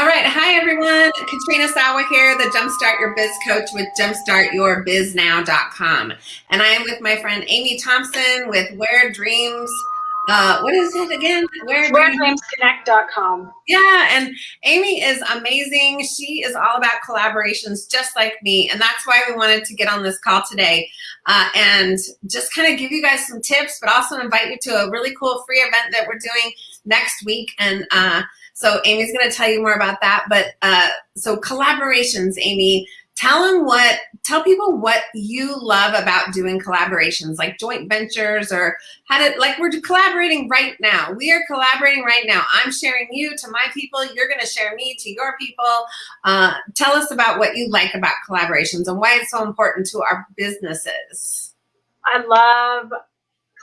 All right. Hi, everyone. Katrina Sawa here, the Jumpstart Your Biz Coach with jumpstartyourbiznow.com. And I am with my friend Amy Thompson with Where Dreams. Uh, what is it again? Where WhereDreamsConnect.com. Yeah, and Amy is amazing. She is all about collaborations, just like me, and that's why we wanted to get on this call today uh, and just kind of give you guys some tips, but also invite you to a really cool free event that we're doing next week. And uh, so Amy's going to tell you more about that. But uh, so collaborations, Amy, tell them what, tell people what you love about doing collaborations, like joint ventures or how to, like we're collaborating right now. We are collaborating right now. I'm sharing you to my people. You're going to share me to your people. Uh, tell us about what you like about collaborations and why it's so important to our businesses. I love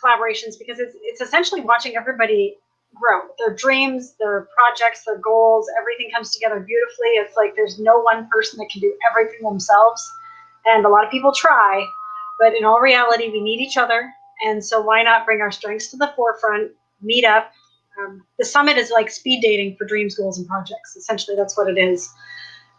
collaborations because it's, it's essentially watching everybody grow. Their dreams, their projects, their goals, everything comes together beautifully. It's like there's no one person that can do everything themselves. And a lot of people try, but in all reality, we need each other. And so why not bring our strengths to the forefront, meet up. Um, the summit is like speed dating for dreams, goals, and projects. Essentially, that's what it is.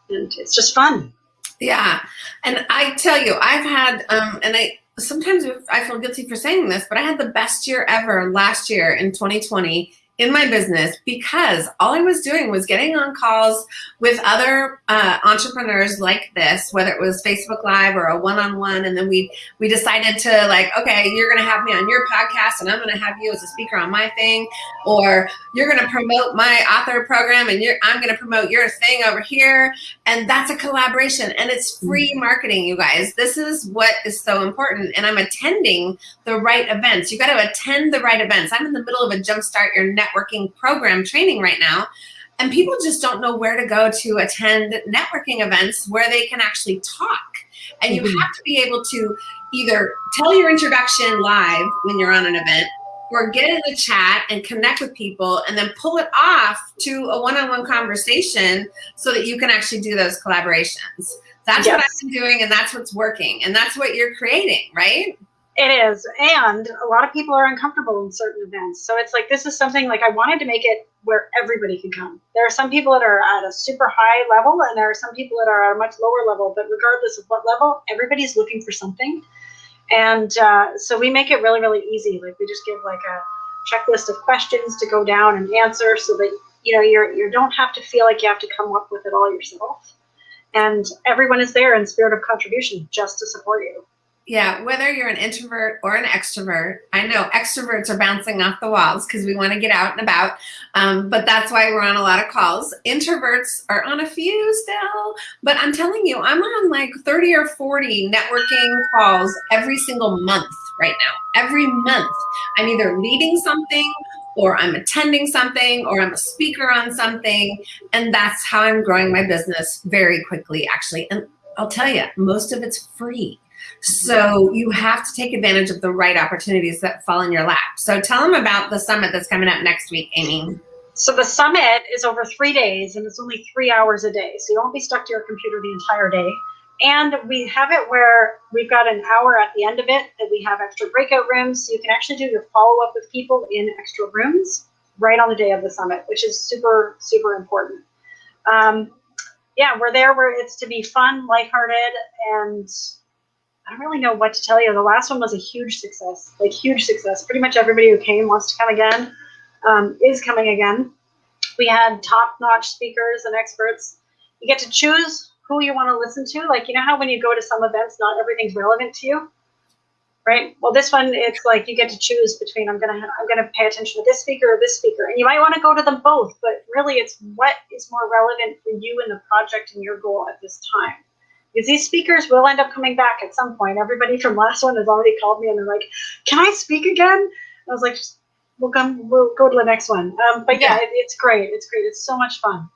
And it's just fun. Yeah. And I tell you, I've had, um, and I, sometimes I feel guilty for saying this, but I had the best year ever last year in 2020 in my business because all I was doing was getting on calls with other uh, entrepreneurs like this, whether it was Facebook Live or a one-on-one, and then we we decided to like, okay, you're gonna have me on your podcast, and I'm gonna have you as a speaker on my thing, or you're gonna promote my author program, and you're I'm gonna promote your thing over here, and that's a collaboration, and it's free mm-hmm. marketing, you guys. This is what is so important, and I'm attending the right events. You got to attend the right events. I'm in the middle of a jumpstart your net networking program training right now. And people just don't know where to go to attend networking events where they can actually talk. And you mm-hmm. have to be able to either tell your introduction live when you're on an event or get in the chat and connect with people and then pull it off to a one-on-one -on -one conversation so that you can actually do those collaborations. That's yes. what I've been doing and that's what's working. And that's what you're creating, right? It is. And a lot of people are uncomfortable in certain events. So it's like, this is something like I wanted to make it where everybody can come. There are some people that are at a super high level and there are some people that are at a much lower level, but regardless of what level, everybody's looking for something. And uh, so we make it really, really easy. Like we just give like a checklist of questions to go down and answer so that, you know, you're, you don't have to feel like you have to come up with it all yourself. And everyone is there in spirit of contribution just to support you. Yeah, whether you're an introvert or an extrovert, I know extroverts are bouncing off the walls because we want to get out and about, um, but that's why we're on a lot of calls. Introverts are on a few still, but I'm telling you, I'm on like 30 or 40 networking calls every single month right now. Every month, I'm either leading something or I'm attending something or I'm a speaker on something, and that's how I'm growing my business very quickly, actually. And I'll tell you, most of it's free. So you have to take advantage of the right opportunities that fall in your lap. So tell them about the summit that's coming up next week, Amy. So the summit is over three days and it's only three hours a day. So you won't be stuck to your computer the entire day. And we have it where we've got an hour at the end of it that we have extra breakout rooms. So you can actually do your follow up with people in extra rooms right on the day of the summit, which is super, super important. Um, yeah, we're there where it's to be fun, lighthearted, and I don't really know what to tell you. The last one was a huge success, like huge success. Pretty much everybody who came wants to come again, um, is coming again. We had top-notch speakers and experts. You get to choose who you want to listen to. Like, you know how when you go to some events, not everything's relevant to you, right? Well, this one, it's like you get to choose between I'm gonna I'm gonna pay attention to this speaker or this speaker, and you might want to go to them both. But really, it's what is more relevant for you and the project and your goal at this time because these speakers will end up coming back at some point. Everybody from last one has already called me and they're like, "Can I speak again?" I was like, "We'll come. We'll go to the next one." Um, but yeah, it, it's great. It's great. It's so much fun.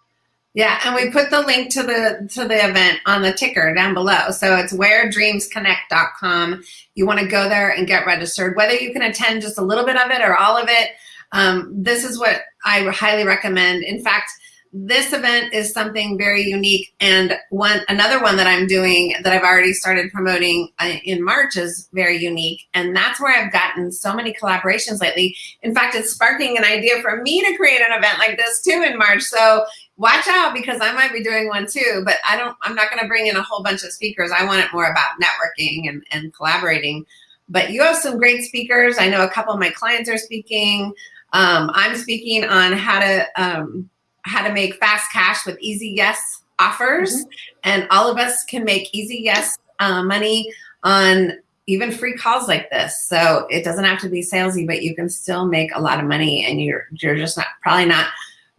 Yeah, and we put the link to the to the event on the ticker down below. So it's wheredreamsconnect.com. You want to go there and get registered. Whether you can attend just a little bit of it or all of it, um, this is what I highly recommend. In fact, this event is something very unique and one another one that I'm doing that I've already started promoting uh, in March is very unique and that's where I've gotten so many collaborations lately. In fact, it's sparking an idea for me to create an event like this too in March. So watch out because I might be doing one too, but I don't, I'm not going to bring in a whole bunch of speakers. I want it more about networking and, and collaborating. But you have some great speakers. I know a couple of my clients are speaking. Um, I'm speaking on how to um, how to make fast cash with easy yes offers, mm -hmm. and all of us can make easy yes uh, money on even free calls like this. So it doesn't have to be salesy, but you can still make a lot of money, and you're you're just not probably not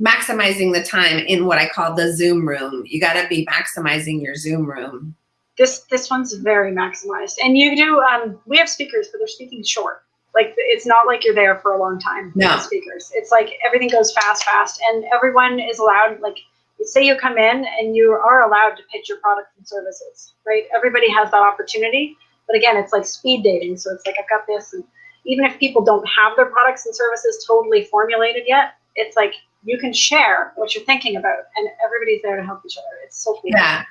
maximizing the time in what I call the Zoom room. You got to be maximizing your Zoom room. This this one's very maximized, and you do. Um, we have speakers, but they're speaking short. Like it's not like you're there for a long time. No speakers. It's like everything goes fast, fast, and everyone is allowed. Like say you come in and you are allowed to pitch your products and services, right? Everybody has that opportunity. But again, it's like speed dating. So it's like I've got this, and even if people don't have their products and services totally formulated yet, it's like you can share what you're thinking about, and everybody's there to help each other. It's so cool. Yeah.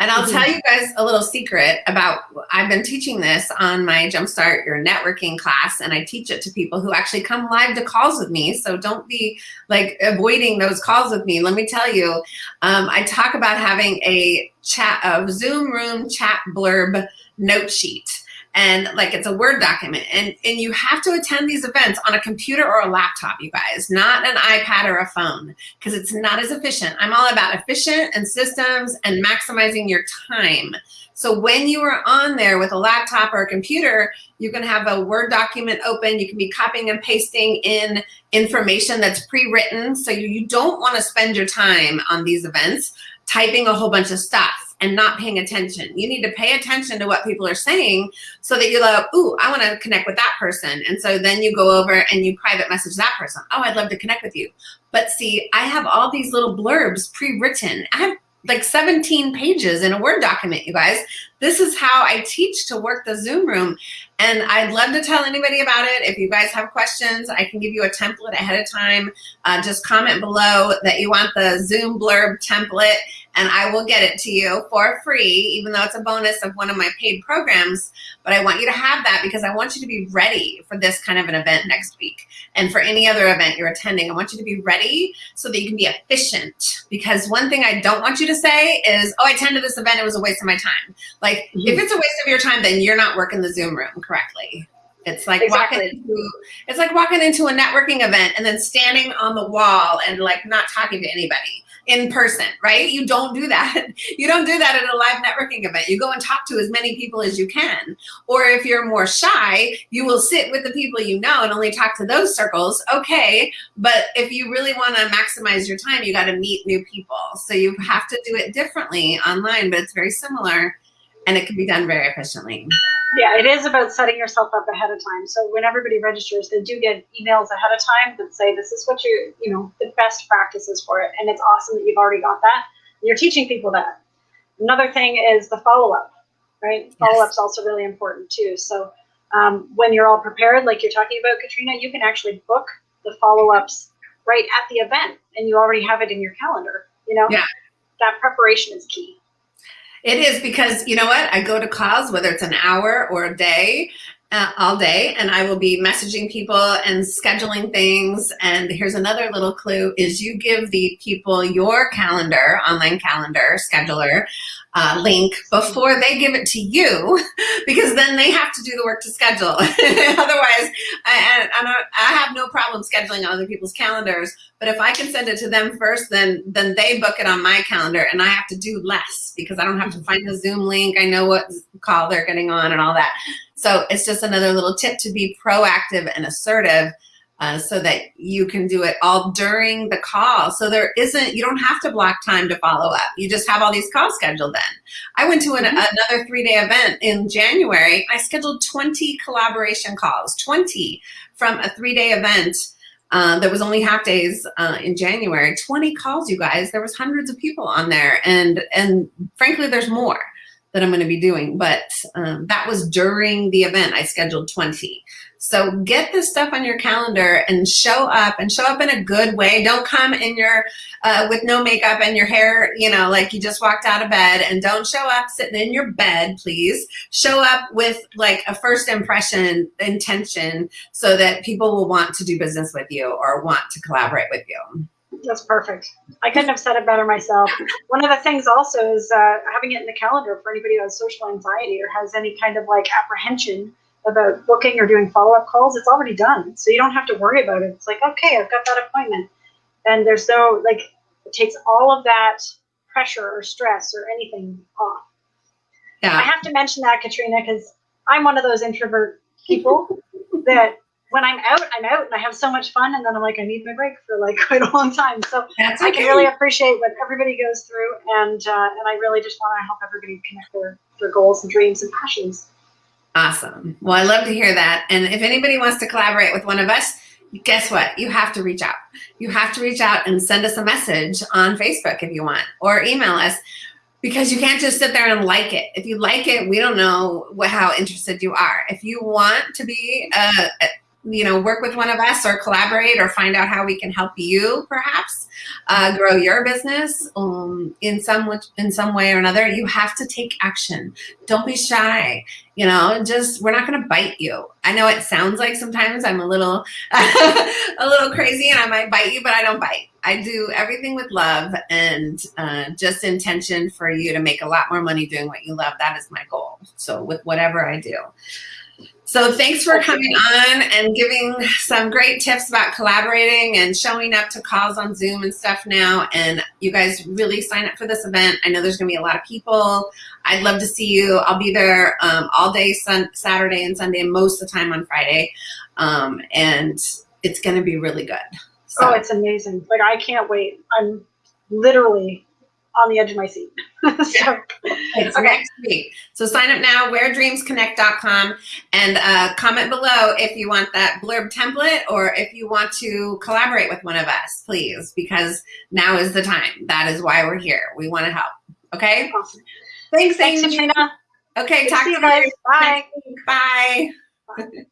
And I'll tell you guys a little secret about, I've been teaching this on my Jumpstart Your Networking class, and I teach it to people who actually come live to calls with me. So don't be like avoiding those calls with me. Let me tell you, um, I talk about having a chat, a Zoom room chat blurb note sheet and like it's a Word document. And, and you have to attend these events on a computer or a laptop, you guys, not an iPad or a phone, because it's not as efficient. I'm all about efficient and systems and maximizing your time. So when you are on there with a laptop or a computer, you can have a Word document open. You can be copying and pasting in information that's pre-written. So you, you don't want to spend your time on these events typing a whole bunch of stuff and not paying attention. You need to pay attention to what people are saying so that you're like, ooh, I want to connect with that person. And so then you go over and you private message that person. Oh, I'd love to connect with you. But see, I have all these little blurbs pre-written. I have like 17 pages in a Word document, you guys. This is how I teach to work the Zoom room. And I'd love to tell anybody about it. If you guys have questions, I can give you a template ahead of time. Uh, just comment below that you want the Zoom blurb template and I will get it to you for free, even though it's a bonus of one of my paid programs. But I want you to have that because I want you to be ready for this kind of an event next week. And for any other event you're attending, I want you to be ready so that you can be efficient. Because one thing I don't want you to say is, oh, I attended this event, it was a waste of my time. Like, mm -hmm. if it's a waste of your time, then you're not working the Zoom room correctly. It's like exactly. walking into it's like walking into a networking event and then standing on the wall and like not talking to anybody in person, right? You don't do that. You don't do that at a live networking event. You go and talk to as many people as you can. Or if you're more shy, you will sit with the people you know and only talk to those circles. Okay. But if you really want to maximize your time, you got to meet new people. So you have to do it differently online, but it's very similar and it can be done very efficiently. Yeah, it is about setting yourself up ahead of time. So when everybody registers, they do get emails ahead of time that say this is what you you know the best practices for it, and it's awesome that you've already got that. You're teaching people that. Another thing is the follow up, right? Yes. Follow up's also really important too. So um, when you're all prepared, like you're talking about, Katrina, you can actually book the follow ups right at the event, and you already have it in your calendar. You know, yeah. that preparation is key. It is because you know what? I go to calls, whether it's an hour or a day, uh, all day, and I will be messaging people and scheduling things. And here's another little clue is you give the people your calendar, online calendar scheduler, uh, link before they give it to you because then they have to do the work to schedule. Otherwise, I, I, I, have no problem scheduling other people's calendars, but if I can send it to them first, then, then they book it on my calendar and I have to do less because I don't have to find the Zoom link. I know what call they're getting on and all that. So it's just another little tip to be proactive and assertive uh, so that you can do it all during the call. So there isn't, you don't have to block time to follow up. You just have all these calls scheduled then. I went to an, mm -hmm. another three-day event in January. I scheduled 20 collaboration calls, 20 from a three-day event uh, that was only half days uh, in January. 20 calls, you guys. There was hundreds of people on there. And, and frankly, there's more that I'm going to be doing. But um, that was during the event. I scheduled 20. So get this stuff on your calendar and show up and show up in a good way. Don't come in your, uh, with no makeup and your hair, you know, like you just walked out of bed and don't show up sitting in your bed, please. Show up with like a first impression intention so that people will want to do business with you or want to collaborate with you. That's perfect. I couldn't have said it better myself. One of the things also is uh, having it in the calendar for anybody who has social anxiety or has any kind of like apprehension about booking or doing follow up calls. It's already done, so you don't have to worry about it. It's like okay, I've got that appointment, and there's no like it takes all of that pressure or stress or anything off. Yeah. I have to mention that, Katrina, because I'm one of those introvert people that when I'm out, I'm out and I have so much fun, and then I'm like, I need my break for like quite a long time. So That's I can really appreciate what everybody goes through, and uh, and I really just want to help everybody connect their their goals and dreams and passions. Awesome. Well, I love to hear that. And if anybody wants to collaborate with one of us, guess what? You have to reach out. You have to reach out and send us a message on Facebook if you want, or email us because you can't just sit there and like it. If you like it, we don't know what, how interested you are. If you want to be, uh, you know, work with one of us or collaborate or find out how we can help you, perhaps uh, grow your business um, in some which, in some way or another, you have to take action. Don't be shy you know just we're not going to bite you. I know it sounds like sometimes i'm a little a little crazy and i might bite you but i don't bite. I do everything with love and uh, just intention for you to make a lot more money doing what you love. That is my goal. So with whatever i do so thanks for coming on and giving some great tips about collaborating and showing up to calls on Zoom and stuff now. And you guys really sign up for this event. I know there's going to be a lot of people. I'd love to see you. I'll be there um, all day sun- Saturday and Sunday, most of the time on Friday. Um, and it's going to be really good. So, Oh, it's amazing! Like I can't wait. I'm literally on the edge of my seat. so It's Okay. next week. So sign up now, and uh, comment below if you want that blurb template or if you want to collaborate with one of us, please, because now is the time. That is why we're here. We want to help. Okay? awesome. Thanks, Thanks, Amy. Okay, Good talk to you guys. you. Bye. Bye. Bye.